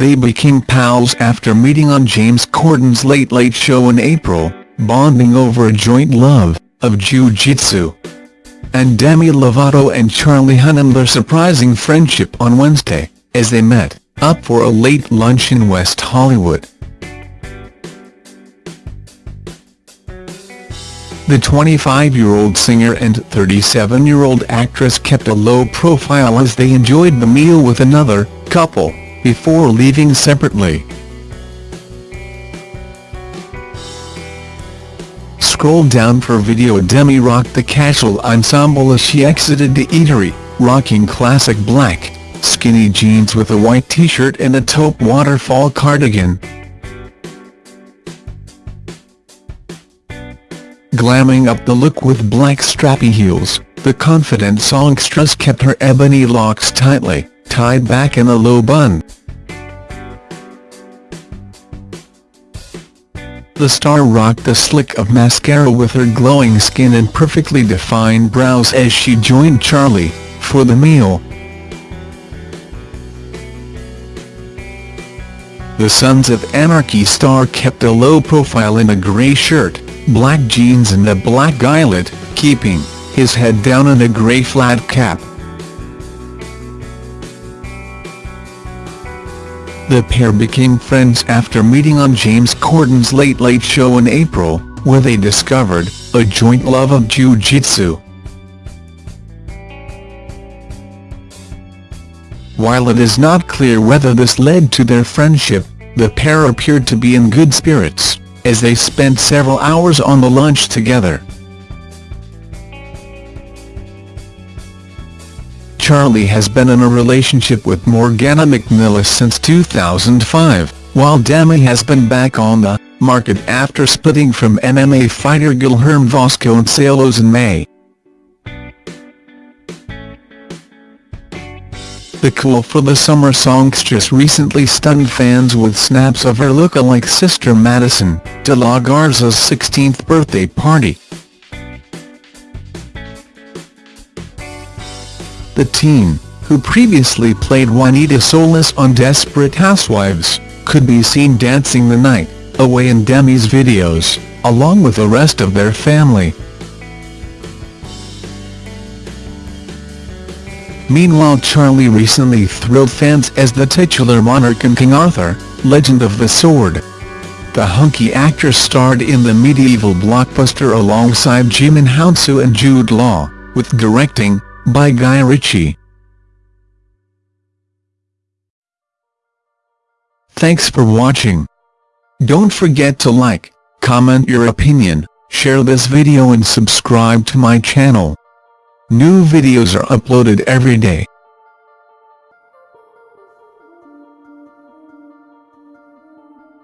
They became pals after meeting on James Corden's Late Late Show in April, bonding over a joint love of jiu-jitsu. And Demi Lovato and Charlie Hunnam their surprising friendship on Wednesday, as they met up for a late lunch in West Hollywood. The 25-year-old singer and 37-year-old actress kept a low profile as they enjoyed the meal with another couple, before leaving separately. Scroll down for video Demi rocked the casual ensemble as she exited the eatery, rocking classic black, skinny jeans with a white t-shirt and a taupe waterfall cardigan. Glamming up the look with black strappy heels, the confident songstress kept her ebony locks tightly, tied back in a low bun. The star rocked a slick of mascara with her glowing skin and perfectly defined brows as she joined Charlie, for the meal. The Sons of Anarchy star kept a low profile in a grey shirt, black jeans and a black eyelet, keeping his head down in a grey flat cap. The pair became friends after meeting on James Corden's Late Late Show in April, where they discovered a joint love of jiu-jitsu. While it is not clear whether this led to their friendship, the pair appeared to be in good spirits, as they spent several hours on the lunch together. Charlie has been in a relationship with Morgana McNelis since 2005, while Demi has been back on the market after splitting from MMA fighter Guilherme Vasconcelos in May. The Cool for the Summer songstress recently stunned fans with snaps of her look-alike sister Madison, De La Garza's 16th birthday party. The teen, who previously played Juanita Solis on Desperate Housewives, could be seen dancing the night away in Demi's videos, along with the rest of their family. Meanwhile Charlie recently thrilled fans as the titular monarch in King Arthur, Legend of the Sword. The hunky actor starred in the medieval blockbuster alongside Djimon Hounsou and Jude Law, with directing by Guy Ritchie. Thanks for watching. Don't forget to like, comment your opinion, share this video and subscribe to my channel. New videos are uploaded every day.